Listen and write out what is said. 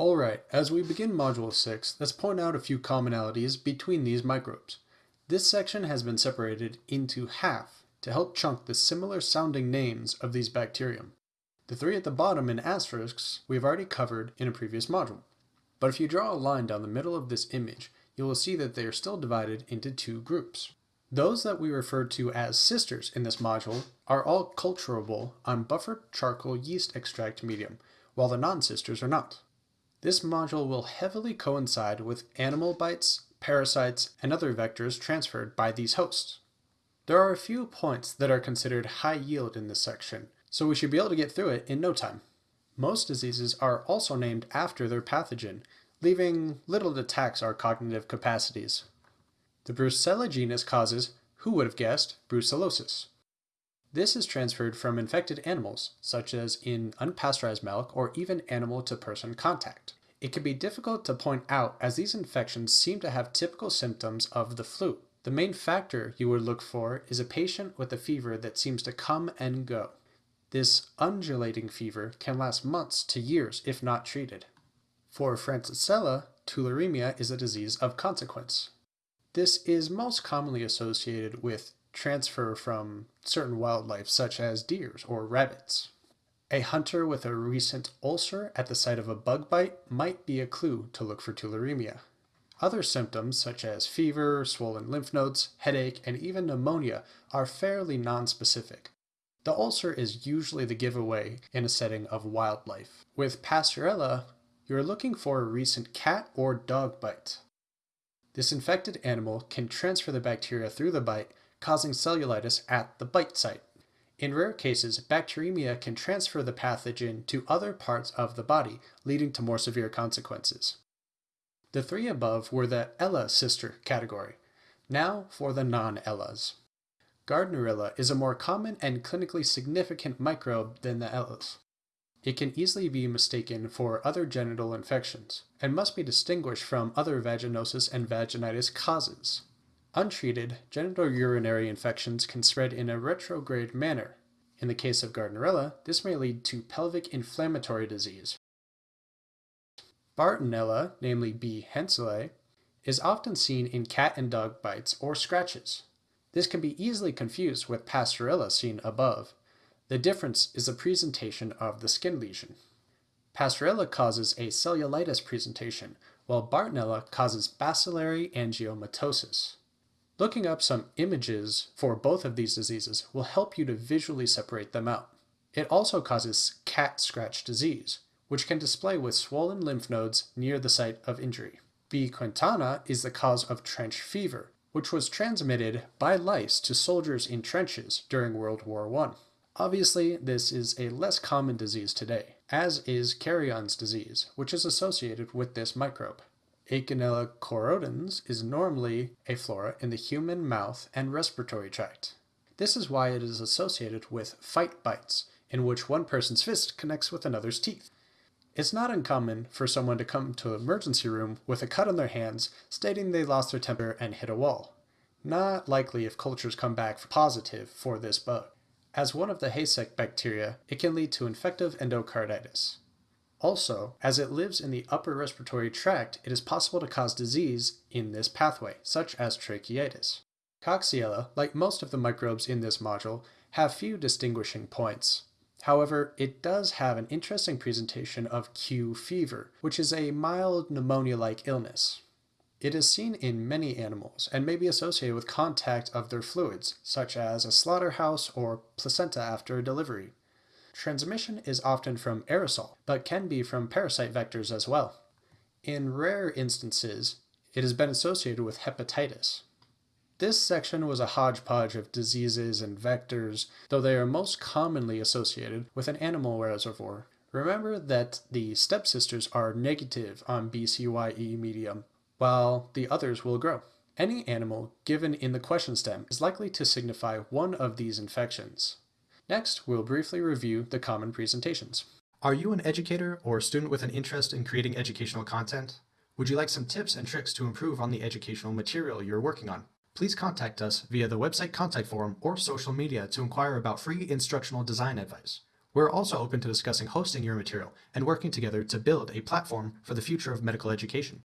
Alright, as we begin Module 6, let's point out a few commonalities between these microbes. This section has been separated into half to help chunk the similar sounding names of these bacterium. The three at the bottom in asterisks we've already covered in a previous module. But if you draw a line down the middle of this image, you will see that they are still divided into two groups. Those that we refer to as sisters in this module are all culturable on buffered charcoal yeast extract medium, while the non-sisters are not. This module will heavily coincide with animal bites, parasites, and other vectors transferred by these hosts. There are a few points that are considered high yield in this section, so we should be able to get through it in no time. Most diseases are also named after their pathogen, leaving little to tax our cognitive capacities. The Brucella genus causes, who would have guessed, brucellosis. This is transferred from infected animals, such as in unpasteurized milk or even animal-to-person contact. It can be difficult to point out as these infections seem to have typical symptoms of the flu. The main factor you would look for is a patient with a fever that seems to come and go. This undulating fever can last months to years if not treated. For Francisella, tularemia is a disease of consequence. This is most commonly associated with transfer from certain wildlife such as deers or rabbits. A hunter with a recent ulcer at the site of a bug bite might be a clue to look for tularemia. Other symptoms such as fever, swollen lymph nodes, headache, and even pneumonia are fairly nonspecific. The ulcer is usually the giveaway in a setting of wildlife. With Pasteurella, you're looking for a recent cat or dog bite. This infected animal can transfer the bacteria through the bite, causing cellulitis at the bite site. In rare cases, bacteremia can transfer the pathogen to other parts of the body, leading to more severe consequences. The three above were the Ella sister category. Now for the non-Ellas. Gardnerella is a more common and clinically significant microbe than the Ellas. It can easily be mistaken for other genital infections, and must be distinguished from other vaginosis and vaginitis causes. Untreated, genitourinary infections can spread in a retrograde manner. In the case of Gardnerella, this may lead to pelvic inflammatory disease. Bartonella, namely B. henselae, is often seen in cat and dog bites or scratches. This can be easily confused with Pasteurella seen above, the difference is the presentation of the skin lesion. Pasteurella causes a cellulitis presentation, while Bartonella causes bacillary angiomatosis. Looking up some images for both of these diseases will help you to visually separate them out. It also causes cat scratch disease, which can display with swollen lymph nodes near the site of injury. B. quintana is the cause of trench fever, which was transmitted by lice to soldiers in trenches during World War I. Obviously, this is a less common disease today, as is Carrion's disease, which is associated with this microbe. Eikenella corrodens is normally a flora in the human mouth and respiratory tract. This is why it is associated with fight bites, in which one person's fist connects with another's teeth. It's not uncommon for someone to come to an emergency room with a cut on their hands stating they lost their temper and hit a wall. Not likely if cultures come back positive for this bug. As one of the HACEK bacteria, it can lead to infective endocarditis. Also, as it lives in the upper respiratory tract, it is possible to cause disease in this pathway, such as tracheitis. Coxiella, like most of the microbes in this module, have few distinguishing points. However, it does have an interesting presentation of Q fever, which is a mild pneumonia-like illness. It is seen in many animals and may be associated with contact of their fluids, such as a slaughterhouse or placenta after a delivery. Transmission is often from aerosol, but can be from parasite vectors as well. In rare instances, it has been associated with hepatitis. This section was a hodgepodge of diseases and vectors, though they are most commonly associated with an animal reservoir. Remember that the stepsisters are negative on BCYE medium, while the others will grow. Any animal given in the question stem is likely to signify one of these infections. Next, we'll briefly review the common presentations. Are you an educator or a student with an interest in creating educational content? Would you like some tips and tricks to improve on the educational material you're working on? Please contact us via the website contact form or social media to inquire about free instructional design advice. We're also open to discussing hosting your material and working together to build a platform for the future of medical education.